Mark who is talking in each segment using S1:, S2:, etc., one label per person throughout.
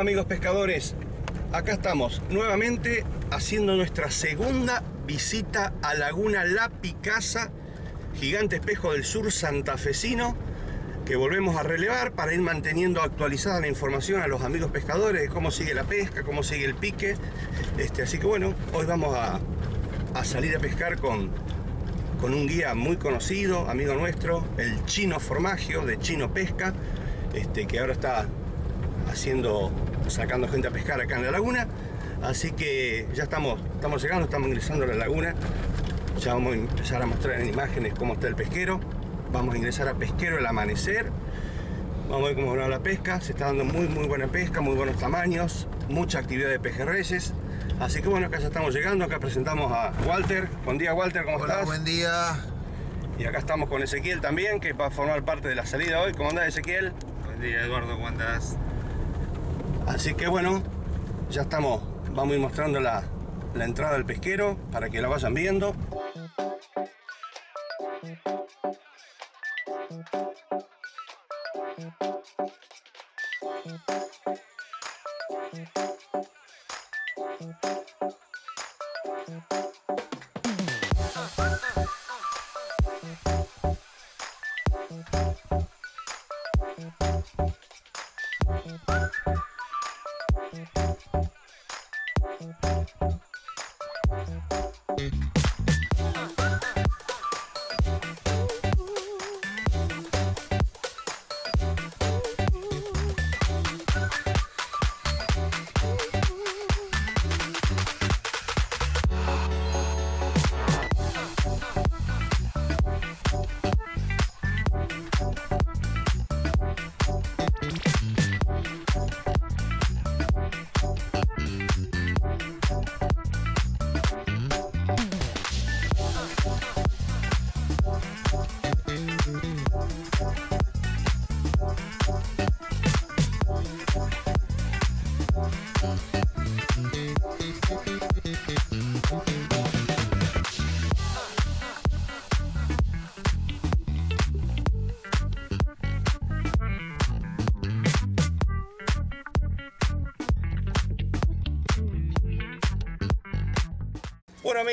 S1: Amigos pescadores, acá estamos nuevamente haciendo nuestra segunda visita a Laguna La Picasa, gigante espejo del sur santafesino, que volvemos a relevar para ir manteniendo actualizada la información a los amigos pescadores de cómo sigue la pesca, cómo sigue el pique. Este, así que bueno, hoy vamos a, a salir a pescar con, con un guía muy conocido, amigo nuestro, el Chino Formagio de Chino Pesca, este, que ahora está haciendo, sacando gente a pescar acá en la laguna. Así que ya estamos, estamos llegando, estamos ingresando a la laguna. Ya vamos a empezar a mostrar en imágenes cómo está el pesquero. Vamos a ingresar a Pesquero el Amanecer. Vamos a ver cómo va la pesca. Se está dando muy, muy buena pesca, muy buenos tamaños, mucha actividad de pejerreyes. Así que bueno, acá ya estamos llegando. Acá presentamos a Walter. Buen día, Walter, ¿cómo
S2: Hola,
S1: estás?
S2: buen día.
S1: Y acá estamos con Ezequiel también, que va a formar parte de la salida hoy. ¿Cómo andás, Ezequiel?
S3: Buen día Eduardo, ¿cómo andás?
S1: Así que bueno, ya estamos, vamos a ir mostrando la, la entrada del pesquero para que la vayan viendo.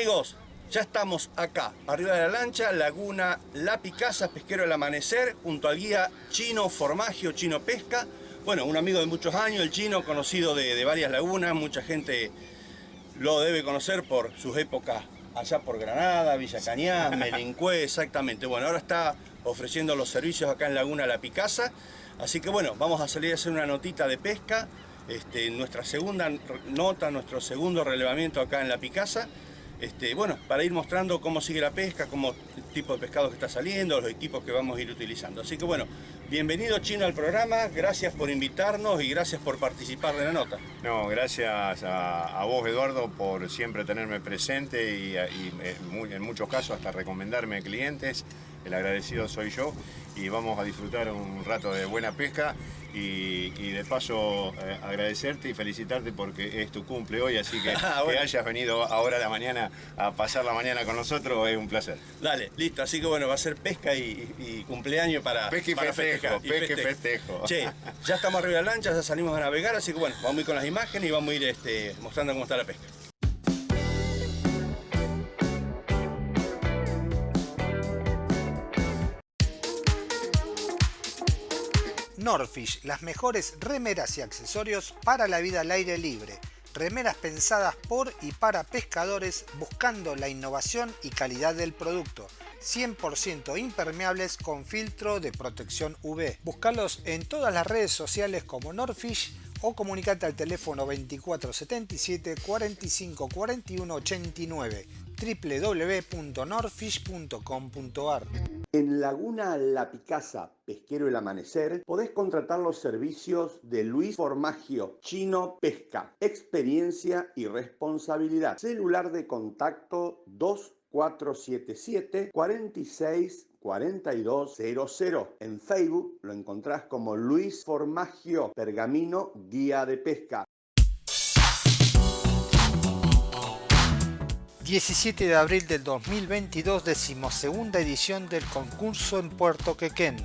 S1: Amigos, ya estamos acá, arriba de la lancha, Laguna La Picasa, pesquero del amanecer, junto al guía Chino Formagio, Chino Pesca. Bueno, un amigo de muchos años, el Chino, conocido de, de varias lagunas, mucha gente lo debe conocer por sus épocas allá por Granada, Villa Cañas, Melincué, exactamente. Bueno, ahora está ofreciendo los servicios acá en Laguna La Picasa. Así que bueno, vamos a salir a hacer una notita de pesca. Este, nuestra segunda nota, nuestro segundo relevamiento acá en La Picasa. Este, bueno, para ir mostrando cómo sigue la pesca, cómo el tipo de pescado que está saliendo, los equipos que vamos a ir utilizando. Así que bueno, bienvenido Chino al programa, gracias por invitarnos y gracias por participar de la nota.
S3: No, gracias a, a vos Eduardo por siempre tenerme presente y, en, mu- en muchos casos hasta recomendarme clientes. El agradecido soy yo y vamos a disfrutar un rato de buena pesca y, y de paso eh, agradecerte y felicitarte porque es tu cumple hoy, así que
S1: bueno.
S3: que hayas venido ahora a la mañana a pasar la mañana con nosotros es un placer.
S1: Dale, listo, así que bueno, va a ser pesca y, y cumpleaños para,
S3: Pesca y
S1: para
S3: festejo, pesca y festejo.
S1: Che, ya estamos arriba de la lancha, ya salimos a navegar, así que bueno, vamos a ir con las imágenes y vamos a ir este, mostrando cómo está la pesca.
S2: Norfish, las mejores remeras y accesorios para la vida al aire libre. Remeras pensadas por y para pescadores buscando la innovación y calidad del producto. 100% impermeables con filtro de protección UV. Búscalos en todas las redes sociales como Norfish o comunicate al teléfono 2477 45 41 89 www.norfish.com.ar
S4: En Laguna La Picasa, Pesquero El Amanecer, podés contratar los servicios de Luis Formagio, Chino Pesca, experiencia y responsabilidad. Celular de contacto 2477 46 4200. En Facebook lo encontrás como Luis Formagio, Pergamino Guía de Pesca.
S2: 17 de abril del 2022, decimosegunda edición del concurso en Puerto Quequén.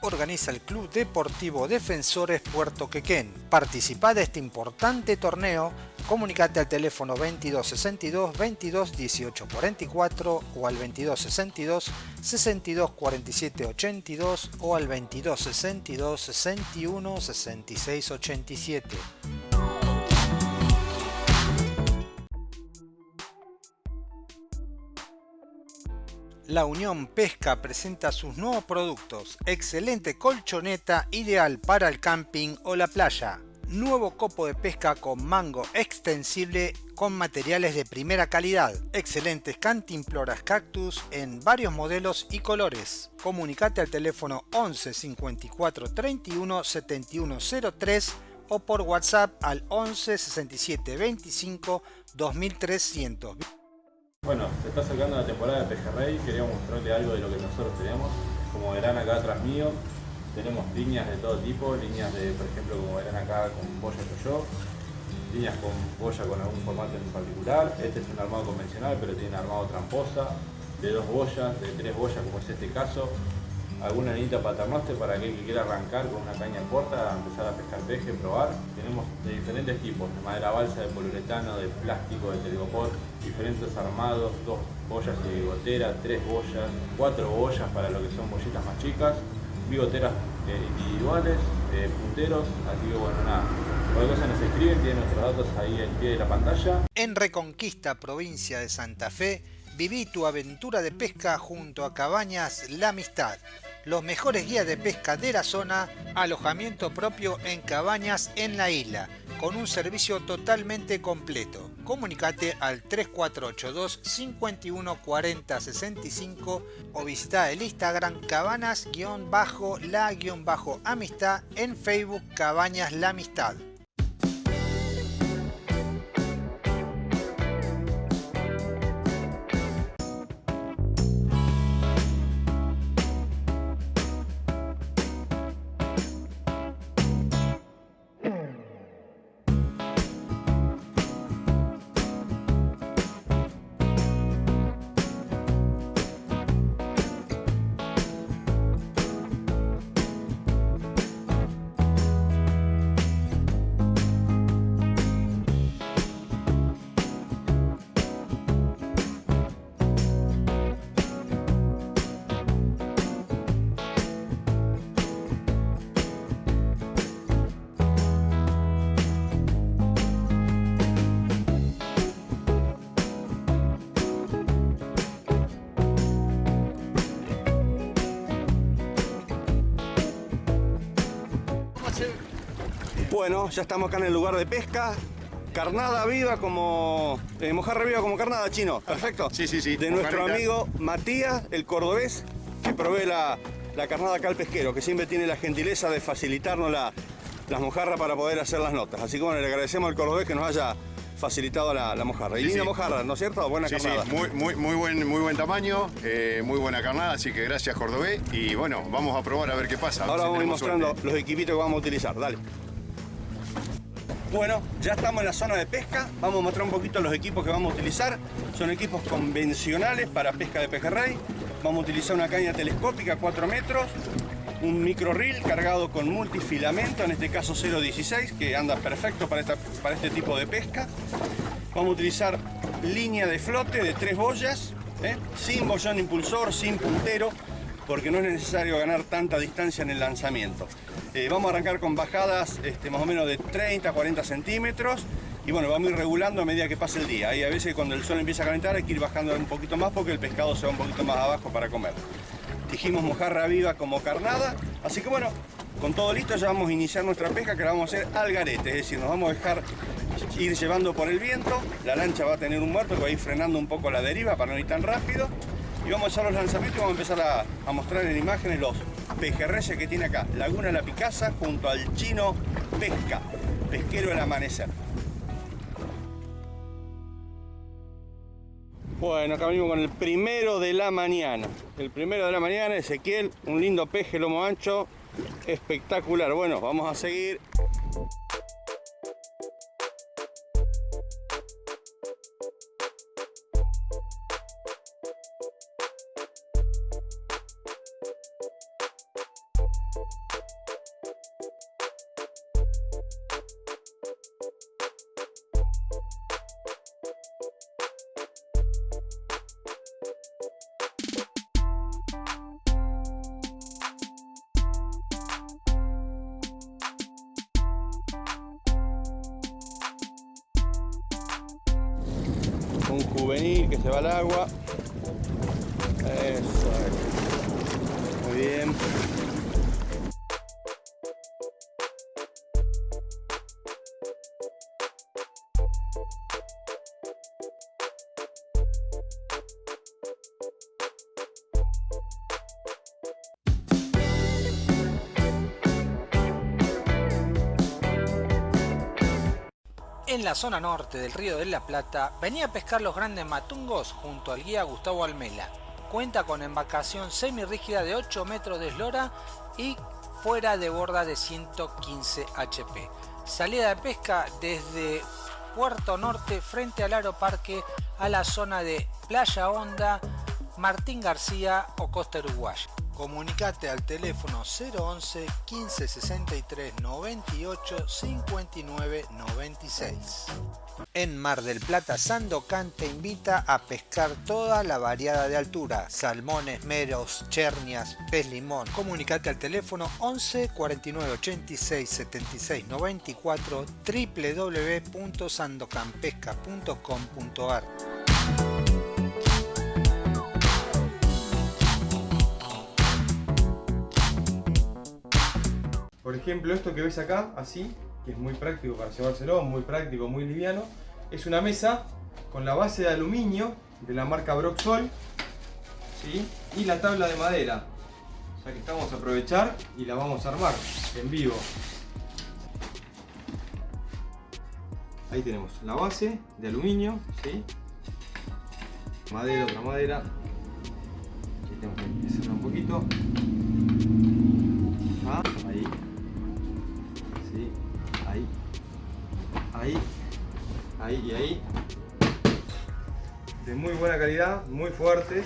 S2: organiza el Club Deportivo Defensores Puerto Quequén. Participa de este importante torneo, comunicate al teléfono 2262 22 18 44 o al 2262 62 47 82 o al 2262 61 66 87. La Unión Pesca presenta sus nuevos productos. Excelente colchoneta ideal para el camping o la playa. Nuevo copo de pesca con mango extensible con materiales de primera calidad. Excelentes cantimploras cactus en varios modelos y colores. Comunicate al teléfono 11 54 31 71 03 o por WhatsApp al 11 67 25 2300.
S5: Bueno, se está acercando la temporada de pejerrey, quería mostrarle algo de lo que nosotros tenemos. Como verán acá atrás mío, tenemos líneas de todo tipo, líneas de, por ejemplo, como verán acá con boya yo, líneas con boya con algún formato en particular. Este es un armado convencional, pero tiene armado tramposa, de dos boyas, de tres boyas, como es este caso alguna anita paternoster para aquel que quiera arrancar con una caña corta, empezar a pescar peje, probar. Tenemos de diferentes tipos, de madera balsa, de poliuretano, de plástico, de telgopor, diferentes armados, dos boyas y bigotera, tres boyas, cuatro boyas para lo que son bollitas más chicas, bigoteras eh, individuales, eh, punteros, así que bueno, nada. Cualquier cosa nos escriben, tienen nuestros datos ahí al pie de la pantalla.
S2: En Reconquista, provincia de Santa Fe, viví tu aventura de pesca junto a Cabañas La Amistad los mejores guías de pesca de la zona, alojamiento propio en cabañas en la isla, con un servicio totalmente completo. Comunicate al 3482 51 40 65 o visita el Instagram cabanas-la-amistad en Facebook Cabañas La Amistad.
S1: Bueno, ya estamos acá en el lugar de pesca. Carnada viva como... Eh, mojarra viva como carnada, chino. Perfecto.
S3: Sí, sí, sí.
S1: De nuestro amigo Matías, el cordobés, que provee la, carnada acá al pesquero, que siempre tiene la gentileza de facilitarnos la, las mojarras para poder hacer las notas. Así que bueno, le agradecemos al cordobés que nos haya facilitado la, mojarra. Y linda mojarra, ¿no es cierto? Buena carnada.
S3: Sí, muy, muy, muy, buen, muy buen tamaño, eh, muy buena carnada, así que gracias Cordobés. Y bueno, vamos a probar a ver qué pasa.
S1: Ahora vamos a ir mostrando los equipitos que vamos a utilizar. Dale. Bueno, ya estamos en la zona de pesca. Vamos a mostrar un poquito los equipos que vamos a utilizar. Son equipos convencionales para pesca de pejerrey. Vamos a utilizar una caña telescópica 4 metros, un micro reel cargado con multifilamento, en este caso 0.16, que anda perfecto para, este tipo de pesca. Vamos a utilizar línea de flote de tres boyas, ¿eh? sin bollón impulsor, sin puntero, porque no es necesario ganar tanta distancia en el lanzamiento. Eh, vamos a arrancar con bajadas este, más o menos de 30 a 40 centímetros y bueno, vamos a ir regulando a medida que pase el día. Y a veces cuando el sol empieza a calentar hay que ir bajando un poquito más porque el pescado se va un poquito más abajo para comer. Dijimos mojarra viva como carnada, así que bueno, con todo listo ya vamos a iniciar nuestra pesca que la vamos a hacer al garete, es decir, nos vamos a dejar ir llevando por el viento, la lancha va a tener un muerto que va a ir frenando un poco la deriva para no ir tan rápido vamos a hacer los lanzamientos y vamos a empezar a, mostrar en imágenes los pejerreyes que tiene acá. Laguna La Picasa junto al chino Pesca, pesquero del amanecer. Bueno, acá venimos con el primero de la mañana. El primero de la mañana, Ezequiel, un lindo peje lomo ancho, espectacular. Bueno, vamos a seguir. Juvenil que se va al agua. Eso. Muy bien.
S2: La zona norte del río de la Plata venía a pescar los grandes matungos junto al guía Gustavo Almela. Cuenta con embarcación semirrígida de 8 metros de eslora y fuera de borda de 115 HP. Salida de pesca desde Puerto Norte frente al Aeroparque a la zona de Playa Honda, Martín García o Costa Uruguaya. Comunicate al teléfono 011 15 63 98 59 96. En Mar del Plata, Sandocan te invita a pescar toda la variada de altura, salmones, meros, chernias, pez limón. Comunicate al teléfono 11 49 86 76 94 www.sandocanpesca.com.ar
S6: Por ejemplo, esto que ves acá, así, que es muy práctico para llevárselo, muy práctico, muy liviano, es una mesa con la base de aluminio de la marca Broxol ¿sí? y la tabla de madera. O sea que estamos a aprovechar y la vamos a armar en vivo. Ahí tenemos la base de aluminio, ¿sí? madera, otra madera. Aquí tenemos que cerrar un poquito. Ah, Ahí. Ahí y ahí. De muy buena calidad, muy fuertes.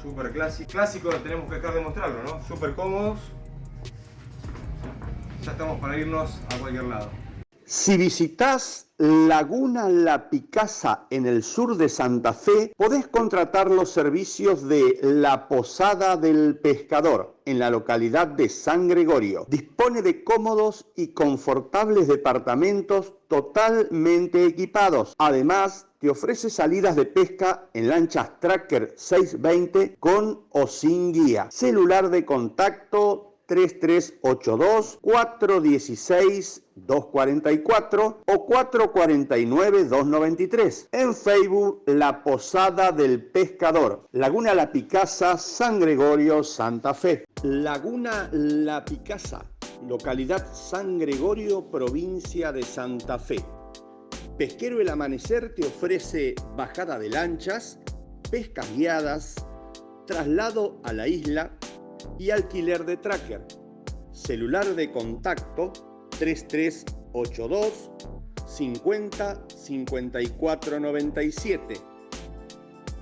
S6: Super clásico. Clásico tenemos que dejar de mostrarlo, ¿no? Super cómodos. Ya estamos para irnos a cualquier lado.
S4: Si visitas Laguna La Picasa en el sur de Santa Fe, podés contratar los servicios de La Posada del Pescador en la localidad de San Gregorio. Dispone de cómodos y confortables departamentos totalmente equipados. Además, te ofrece salidas de pesca en lanchas Tracker 620 con o sin guía. Celular de contacto 3382 416 244 o 449 293. En Facebook La Posada del Pescador, Laguna La Picasa, San Gregorio, Santa Fe. Laguna La Picasa, localidad San Gregorio, provincia de Santa Fe. Pesquero El Amanecer te ofrece bajada de lanchas, pescas guiadas, traslado a la isla y alquiler de tracker. Celular de contacto 3382 50 54 97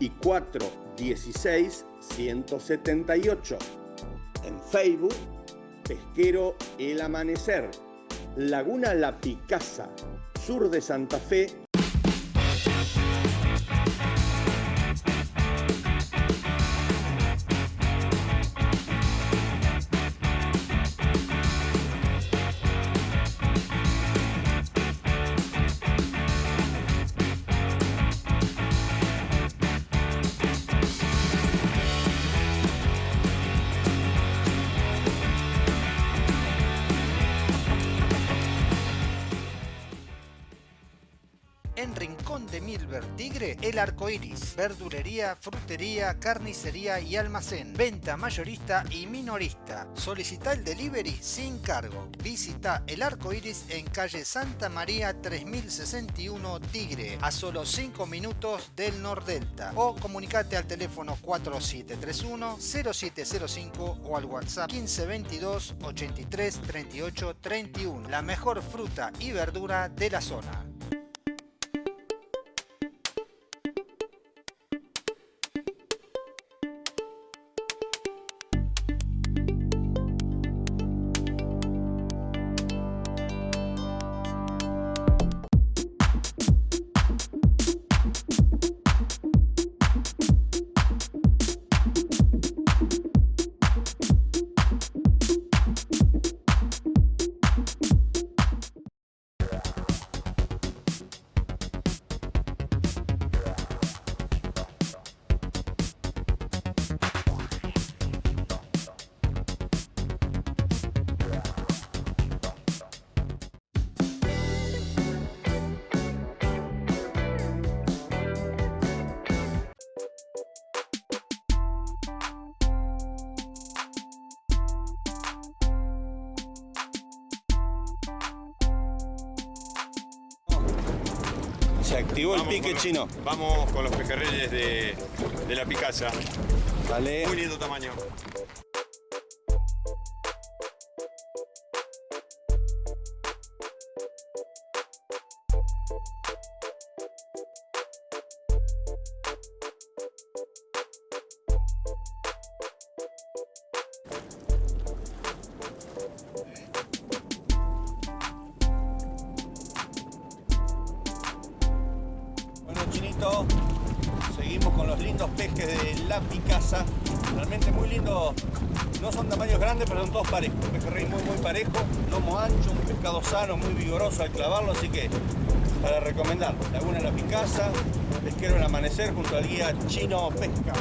S4: y 416 178. En Facebook, Pesquero El Amanecer, Laguna La Picasa, sur de Santa Fe,
S2: verdulería, frutería, carnicería y almacén, venta mayorista y minorista. Solicita el delivery sin cargo. Visita El Arco Iris en calle Santa María 3061 Tigre, a solo 5 minutos del Nordelta. O comunicate al teléfono 4731-0705 o al WhatsApp 1522 83 38 31. La mejor fruta y verdura de la zona.
S4: Se activó el pique
S3: los-
S4: chino.
S3: Vamos con los pejerreyes de, de la Picasa.
S4: Dale.
S3: Muy lindo tamaño.
S4: Seguimos con los lindos pejes de la Picasa. Realmente muy lindos. No son tamaños grandes, pero son todos parejos. Un muy, muy parejo, lomo ancho, un pescado sano, muy vigoroso al clavarlo. Así que, para recomendar, Laguna La Picasa, pesquero el amanecer junto al guía Chino Pesca.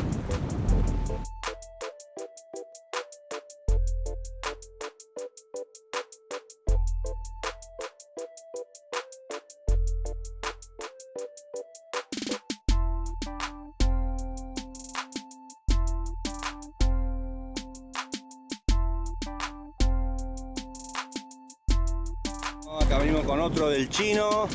S4: Chino.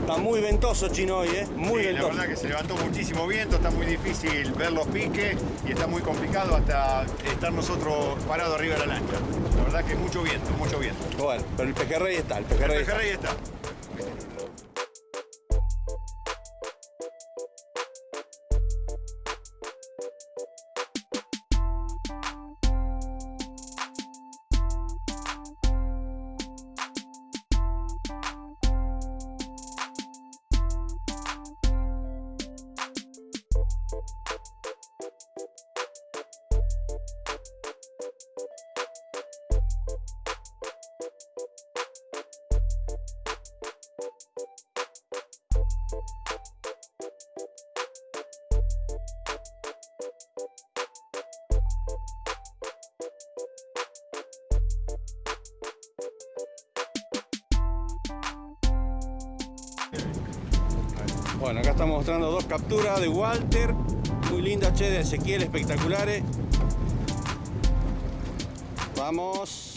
S4: Está muy ventoso chino hoy, ¿eh? Muy
S3: Sí, la
S4: ventoso.
S3: verdad que se levantó muchísimo viento, está muy difícil ver los piques y está muy complicado hasta estar nosotros parados arriba de la lancha. La verdad que mucho viento, mucho viento.
S4: Bueno, pero el pejerrey está, el
S3: El
S4: pejerrey está.
S3: pejerrey está.
S4: Bueno, acá estamos mostrando dos capturas de Walter. Muy lindas, che, de Ezequiel, espectaculares. Vamos.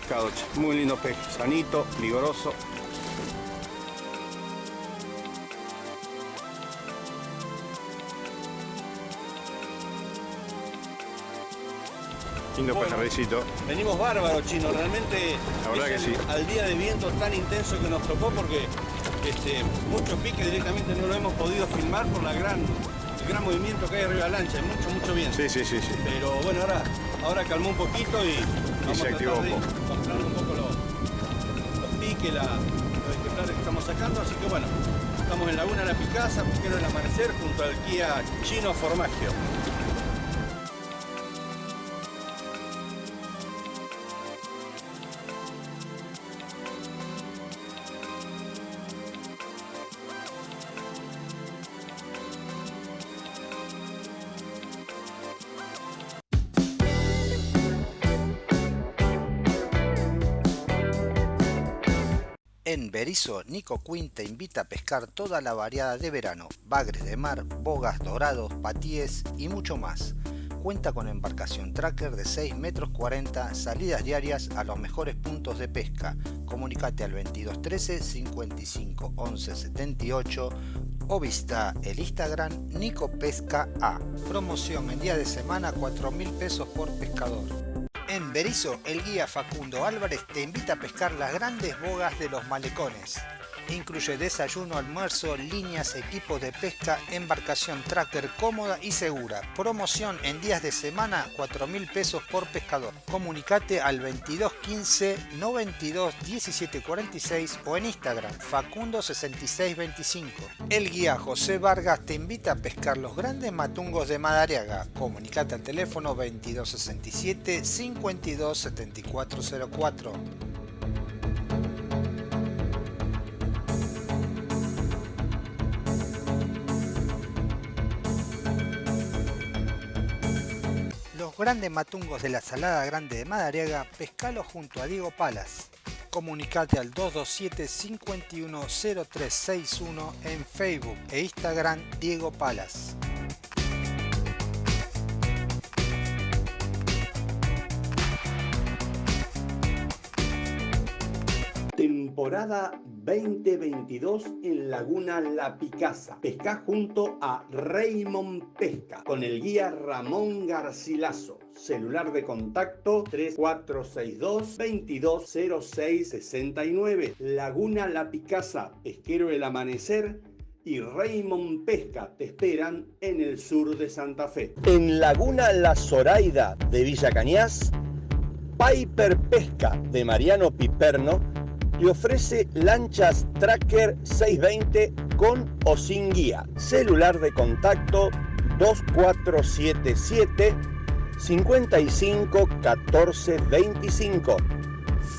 S4: Che, muy lindos peces. Sanito, vigoroso.
S3: Lindo
S4: Bueno. Venimos bárbaros, chino. Realmente
S3: La verdad
S4: es
S3: que
S4: el-
S3: sí.
S4: al día de viento tan intenso que nos tocó porque este, muchos piques directamente no lo hemos podido filmar por la gran, el gran movimiento que hay arriba de la lancha. Mucho, mucho viento.
S3: Sí, sí, sí, sí.
S4: Pero bueno, ahora, ahora calmó un poquito y vamos
S3: se activó un poco.
S4: Piques, la- los ejemplares que estamos sacando. Así que bueno, estamos en Laguna La Picasa, pesquero del amanecer, junto al guía chino Formagio.
S2: Nico Quinn te invita a pescar toda la variada de verano, bagres de mar, bogas, dorados, patíes y mucho más. Cuenta con embarcación tracker de 6 metros 40, salidas diarias a los mejores puntos de pesca. Comunicate al 2213 55 11 78 o visita el Instagram Nico Pesca A. Promoción en día de semana 4 mil pesos por pescador. En Berizo, el guía Facundo Álvarez te invita a pescar las grandes bogas de los malecones. Incluye desayuno, almuerzo, líneas, equipos de pesca, embarcación tracker cómoda y segura. Promoción en días de semana, 4 mil pesos por pescador. Comunicate al 22 15 92 17 46 o en Instagram Facundo 66 25. El guía José Vargas te invita a pescar los grandes matungos de Madariaga. Comunicate al teléfono 22 67 grandes matungos de la Salada Grande de Madariaga, pescalo junto a Diego Palas. Comunicate al 227-510361 en Facebook e Instagram Diego Palas.
S4: Temporada 2022 en Laguna La Picasa. Pesca junto a Raymond Pesca con el guía Ramón Garcilaso. Celular de contacto 3462 220669. Laguna La Picasa, Pesquero el Amanecer y Raymond Pesca te esperan en el sur de Santa Fe. En Laguna La Zoraida de Villa Cañas, Piper Pesca de Mariano Piperno te ofrece lanchas Tracker 620 con o sin guía. Celular de contacto 2477 55 14 25.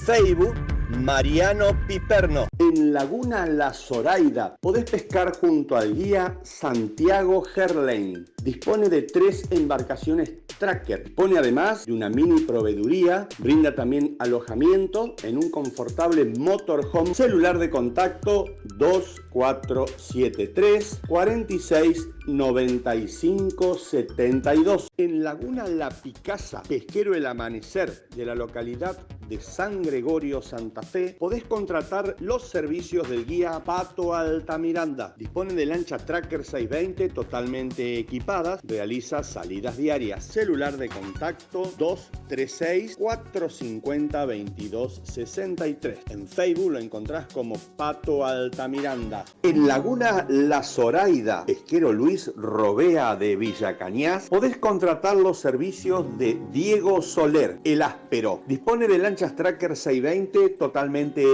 S4: Facebook Mariano Piperno. En Laguna La Zoraida podés pescar junto al guía Santiago Gerlain. Dispone de tres embarcaciones tracker. Dispone además de una mini proveeduría. Brinda también alojamiento en un confortable motorhome. Celular de contacto 2473 46 95 72. En Laguna La Picasa, pesquero El Amanecer de la localidad de San Gregorio, Santa Fe, podés contratar los servicios del guía Pato Altamiranda. Dispone de lancha Tracker 620 totalmente equipadas, realiza salidas diarias. Celular de contacto 236 450 22 63. En Facebook lo encontrás como Pato Altamiranda. En Laguna La Zoraida, pesquero Luis Robea de Villa Cañas, podés contratar los servicios de Diego Soler, el áspero. Dispone de lancha Tracker 620 totalmente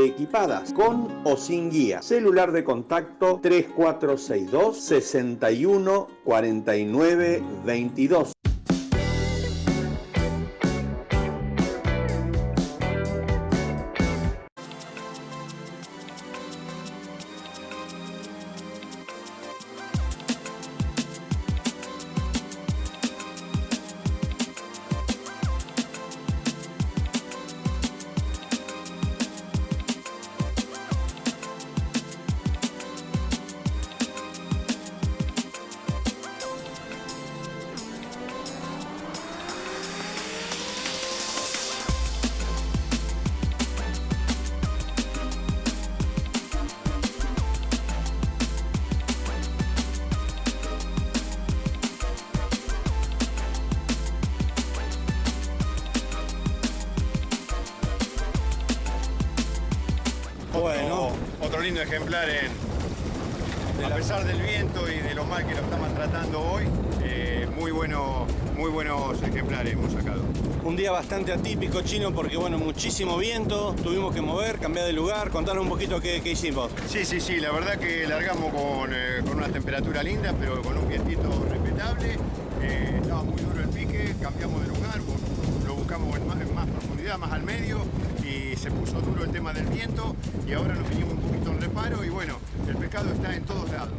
S4: equipadas, con o sin guía. Celular de contacto 3462 61 49 22.
S3: Lindo ejemplar en, a pesar del viento y de lo mal que lo estamos tratando hoy, eh, muy, bueno, muy buenos ejemplares hemos sacado.
S1: Un día bastante atípico chino porque bueno, muchísimo viento, tuvimos que mover, cambiar de lugar, contanos un poquito qué, qué hicimos.
S3: Sí, sí, sí, la verdad que largamos con, eh, con una temperatura linda, pero con un vientito respetable. Eh, estaba muy duro el pique, cambiamos de lugar, lo buscamos en más, en más profundidad, más al medio se puso duro el tema del viento y ahora nos vinimos un poquito en reparo y bueno, el pescado está en todos lados.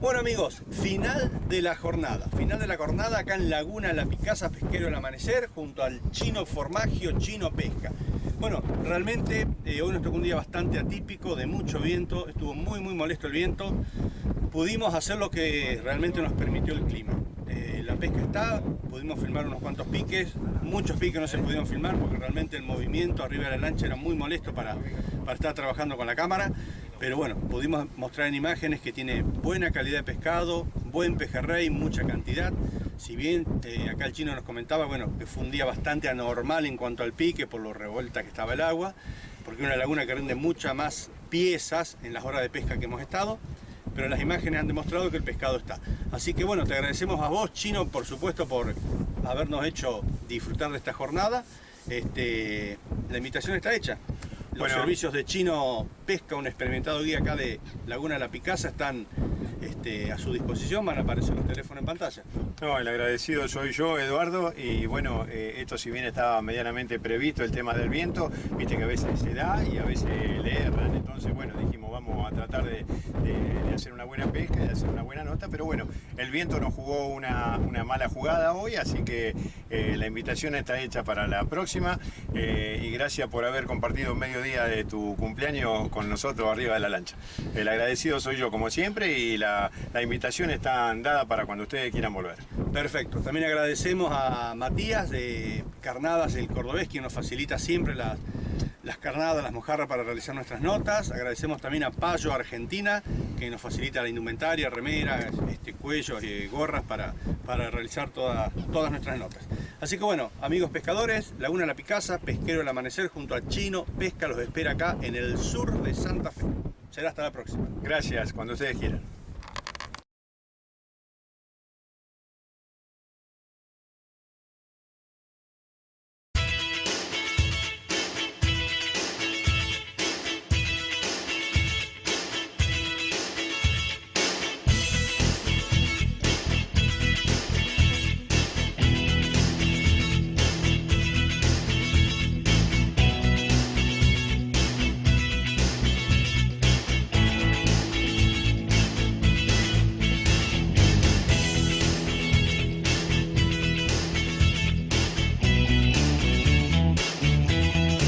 S1: Bueno amigos, final de la jornada. Final de la jornada acá en Laguna La Picasa, Pesquero el Amanecer, junto al Chino Formagio, Chino Pesca. Bueno, realmente eh, hoy nos tocó un día bastante atípico, de mucho viento, estuvo muy muy molesto el viento. Pudimos hacer lo que realmente nos permitió el clima. Eh, la pesca está, pudimos filmar unos cuantos piques, muchos piques no se pudieron filmar porque realmente el movimiento arriba de la lancha era muy molesto para, para estar trabajando con la cámara. Pero bueno, pudimos mostrar en imágenes que tiene buena calidad de pescado, buen pejerrey, mucha cantidad. Si bien eh, acá el chino nos comentaba, bueno, que fue un día bastante anormal en cuanto al pique por lo revuelta que estaba el agua, porque es una laguna que rinde muchas más piezas en las horas de pesca que hemos estado.
S4: pero las imágenes han demostrado que el pescado está. Así que bueno, te agradecemos a vos, Chino, por supuesto, por habernos hecho disfrutar de esta jornada. Este, la invitación está hecha. Los
S3: Bueno.
S4: servicios de Chino Pesca, un experimentado guía acá de Laguna La Picasa, están este, a su disposición, van a aparecer los teléfonos en pantalla.
S3: No, el agradecido soy yo, Eduardo, y bueno, eh, esto si bien estaba medianamente previsto el tema del viento, viste que a veces se da y a veces le erran, entonces bueno, dijimos vamos a tratar de, hacer una buena pesca, de hacer una buena nota, pero bueno, el viento nos jugó una, mala jugada hoy, así que eh, la invitación está hecha para la próxima eh, y gracias por haber compartido medio día de tu cumpleaños con nosotros arriba de la lancha. El agradecido soy yo como siempre y la, la invitación está dada para cuando ustedes quieran volver.
S4: Perfecto. También agradecemos a Matías de Carnadas del Cordobés, quien nos facilita siempre las, las carnadas, las mojarras para realizar nuestras notas. Agradecemos también a Payo Argentina, que nos facilita la indumentaria, remeras, este, cuellos y gorras para, para realizar todas, todas nuestras notas. Así que bueno, amigos pescadores, Laguna La Picasa, Pesquero el Amanecer junto a Chino Pesca los espera acá en el sur de Santa Fe. Será hasta la próxima.
S3: Gracias, cuando ustedes quieran.